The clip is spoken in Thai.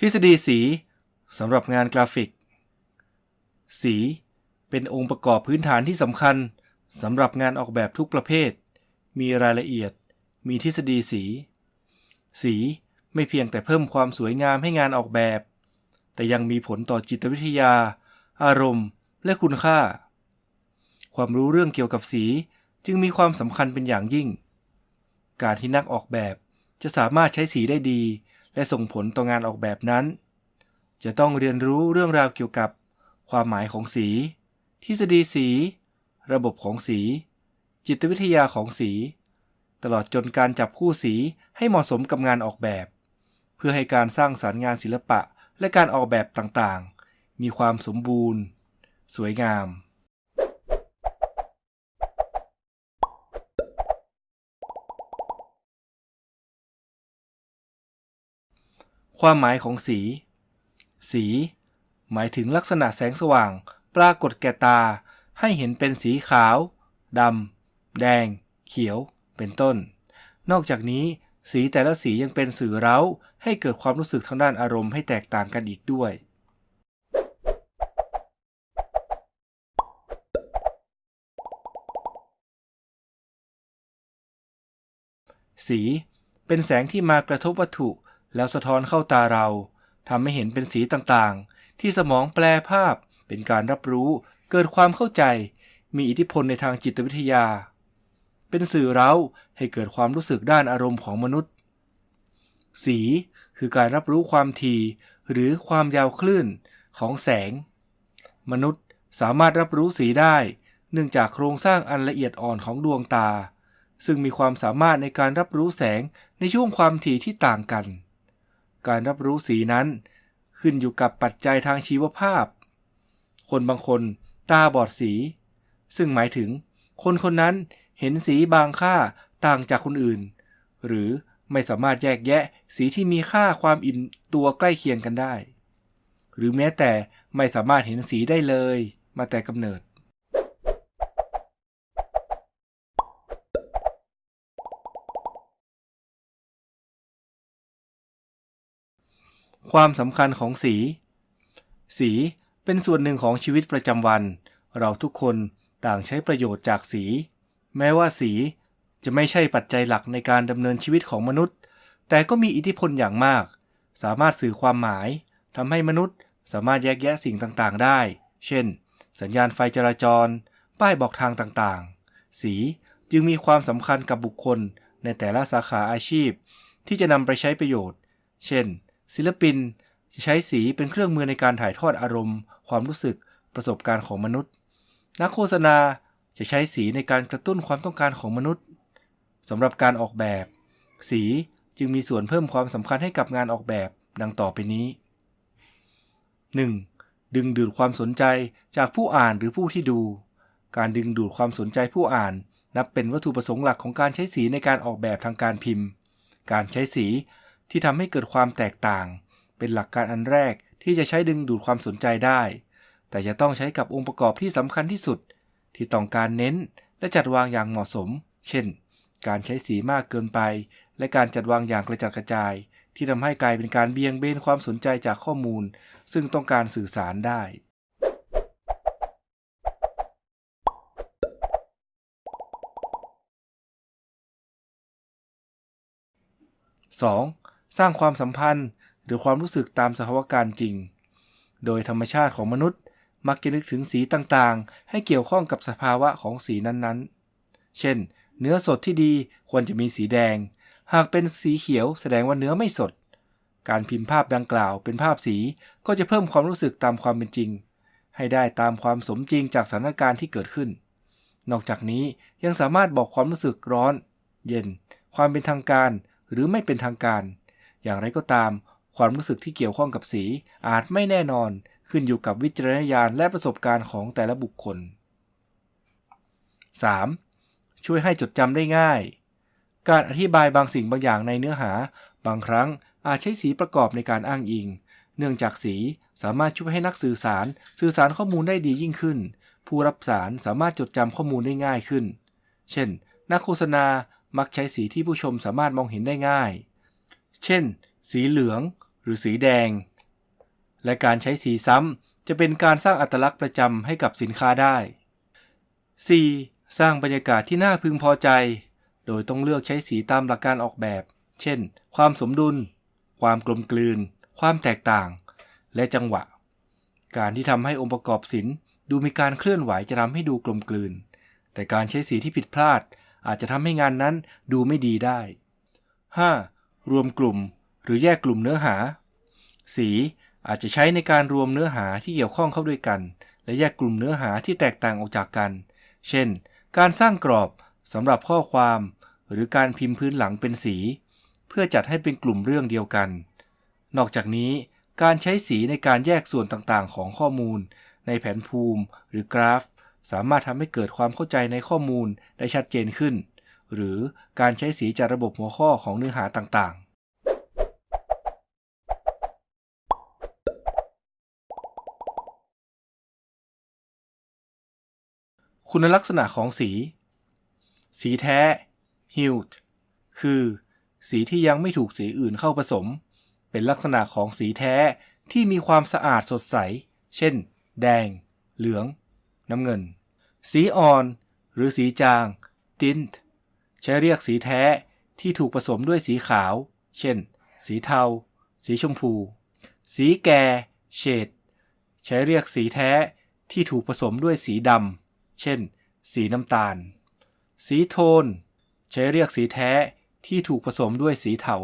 ทฤษฎีสีสำหรับงานกราฟิก สีเป็นองค์ประกอบพื้นฐานที่สำคัญสำหรับงานออกแบบทุกประเภท มีรายละเอียด มีทฤษฎีสี สีไม่เพียงแต่เพิ่มความสวยงามให้งานออกแบบ แต่ยังมีผลต่อจิตวิทยา อารมณ์ และคุณค่า ความรู้เรื่องเกี่ยวกับสีจึงมีความสำคัญเป็นอย่างยิ่ง การที่นักออกแบบจะสามารถใช้สีได้ดี และส่งผลต่องานออกแบบนั้น จะต้องเรียนรู้เรื่องราวเกี่ยวกับความหมายของสี ทฤษฎีสี ระบบของสี จิตวิทยาของสี ตลอดจนการจับคู่สีให้เหมาะสมกับงานออกแบบ เพื่อให้การสร้างสารรค์งานศิลปะและการออกแบบต่างๆ มีความสมบูรณ์ สวยงาม ความหมายของสี สี หมายถึงลักษณะแสงสว่าง ปรากฏแก่ตา ให้เห็นเป็นสีขาวดำแดง เขียว เป็นต้น นอกจากนี้ สีแต่ละสียังเป็นสื่อเร้า ให้เกิดความรู้สึกทางด้านอารมณ์ให้แตกต่างกันอีกด้วย สี เป็นแสงที่มากระทบวัตถุ แล้วสะท้อนเข้าตาเราทำให้เห็นเป็นสีต่างๆ ที่สมองแปลภาพ เป็นการรับรู้เกิดความเข้าใจ มีอิทธิพลในทางจิตวิทยา เป็นสื่อเร้าให้เกิดความรู้สึกด้านอารมณ์ของมนุษย์ สีคือการรับรู้ความถี่หรือความยาวคลื่นของแสง มนุษย์สามารถรับรู้สีได้ เนื่องจากโครงสร้างอันละเอียดอ่อนของดวงตา ซึ่งมีความสามารถในการรับรู้แสงในช่วงความถี่ที่ต่างกัน การรับรู้สีนั้น ขึ้นอยู่กับปัจจัยทางชีวภาพ คนบางคนตาบอดสี ซึ่งหมายถึง คนคนนั้นเห็นสีบางค่าต่างจากคนอื่น หรือไม่สามารถแยกแยะสีที่มีค่าความอิ่มตัวใกล้เคียงกันได้ หรือแม้แต่ไม่สามารถเห็นสีได้เลยมาแต่กำเนิด ความสำคัญของสี สีเป็นส่วนหนึ่งของชีวิตประจำวัน เราทุกคนต่างใช้ประโยชน์จากสี แม้ว่าสีจะไม่ใช่ปัจจัยหลักในการดำเนินชีวิตของมนุษย์ แต่ก็มีอิทธิพลอย่างมาก สามารถสื่อความหมายทำให้มนุษย์สามารถแยกแยะสิ่งต่างๆ ได้ เช่น สัญญาณไฟจราจร ป้ายบอกทางต่างๆ สีจึงมีความสำคัญกับบุคคลในแต่ละสาขาอาชีพ ที่จะนำไปใช้ประโยชน์ เช่น ศิลปินจะใช้สีเป็นเครื่องมือในการถ่ายทอดอารมณ์ ความรู้สึกประสบการณ์ของมนุษย์ นักโฆษณาจะใช้สีในการกระตุ้นความต้องการของมนุษย์สำหรับการออกแบบ สีจึงมีส่วนเพิ่มความสำคัญให้กับงานออกแบบดังต่อไปนี้ 1. ดึงดูดความสนใจจากผู้อ่านหรือผู้ที่ดู การดึงดูดความสนใจผู้อ่าน นับเป็นวัตถุประสงค์หลักของการใช้สีในการออกแบบทางการพิมพ์ การใช้สี ที่ทำให้เกิดความแตกต่าง เป็นหลักการอันแรกที่จะใช้ดึงดูดความสนใจได้ แต่จะต้องใช้กับองค์ประกอบที่สำคัญที่สุด ที่ต้องการเน้นและจัดวางอย่างเหมาะสม เช่น การใช้สีมากเกินไป และการจัดวางอย่างกระจัดกระจาย ที่ทำให้กลายเป็นการเบี่ยงเบนความสนใจจากข้อมูล ซึ่งต้องการสื่อสารได้ 2. สร้างความสัมพันธ์ หรือความรู้สึกตามสภาวะการจริง โดยธรรมชาติของมนุษย์ มักจะนึกถึงสีต่างๆ ให้เกี่ยวข้องกับสภาวะของสีนั้นๆ เช่น เนื้อสดที่ดีควรจะมีสีแดง หากเป็นสีเขียวแสดงว่าเนื้อไม่สด การพิมพ์ภาพดังกล่าวเป็นภาพสีก็จะเพิ่มความรู้สึกตามความเป็นจริง ให้ได้ตามความสมจริงจากสถานการณ์ที่เกิดขึ้น นอกจากนี้ยังสามารถบอกความรู้สึกร้อน เย็น ความเป็นทางการหรือไม่เป็นทางการ อย่างไรก็ตาม ความรู้สึกที่เกี่ยวข้องกับสี อาจไม่แน่นอน ขึ้นอยู่กับวิจารณญาณและประสบการณ์ของแต่ละบุคคล 3. ช่วยให้จดจำได้ง่าย การอธิบายบางสิ่งบางอย่างในเนื้อหา บางครั้งอาจใช้สีประกอบในการอ้างอิง เนื่องจากสีสามารถช่วยให้นักสื่อสาร สื่อสารข้อมูลได้ดียิ่งขึ้น ผู้รับสารสามารถจดจำข้อมูลได้ง่ายขึ้น เช่น นักโฆษณามักใช้สีที่ผู้ชมสามารถมองเห็นได้ง่าย เช่น สีเหลืองหรือสีแดง และการใช้สีซ้ำจะเป็นการสร้างอัตลักษณ์ประจำให้กับสินค้าได้ 4. สร้างบรรยากาศที่น่าพึงพอใจ โดยต้องเลือกใช้สีตามหลักการออกแบบ เช่น ความสมดุล ความกลมกลืน ความแตกต่าง และจังหวะ การที่ทำให้องค์ประกอบศิลป์ดูมีการเคลื่อนไหวจะทำให้ดูกลมกลืน แต่การใช้สีที่ผิดพลาดอาจจะทำให้งานนั้นดูไม่ดีได้ 5. รวมกลุ่ม หรือแยกกลุ่มเนื้อหา สีอาจจะใช้ในการรวมเนื้อหาที่เกี่ยวข้องเข้าด้วยกัน และแยกกลุ่มเนื้อหาที่แตกต่างออกจากกัน เช่น การสร้างกรอบสำหรับข้อความ หรือการพิมพ์พื้นหลังเป็นสี เพื่อจัดให้เป็นกลุ่มเรื่องเดียวกัน นอกจากนี้ การใช้สีในการแยกส่วนต่างๆ ของข้อมูล ในแผนภูมิ หรือกราฟ สามารถทำให้เกิดความเข้าใจในข้อมูลได้ชัดเจนขึ้น หรือการใช้สีจากระบบหัวข้อของเนื้อหาต่างๆ คุณลักษณะของสี สีแท้ Hued คือ สีที่ยังไม่ถูกสีอื่นเข้าผสม เป็นลักษณะของสีแท้ที่มีความสะอาดสดใส เช่น แดง เหลือง น้ำเงิน สีอ่อน หรือสีจาง Tint ใช้เรียกสีแท้ที่ถูกผสมด้วยสีขาว เช่น สีเทา สีชมพู สีแก่ เฉด ใช้เรียกสีแท้ที่ถูกผสมด้วยสีดำ เช่น สีน้ำตาล สีโทน ใช้เรียกสีแท้ที่ถูกผสมด้วยสีเทา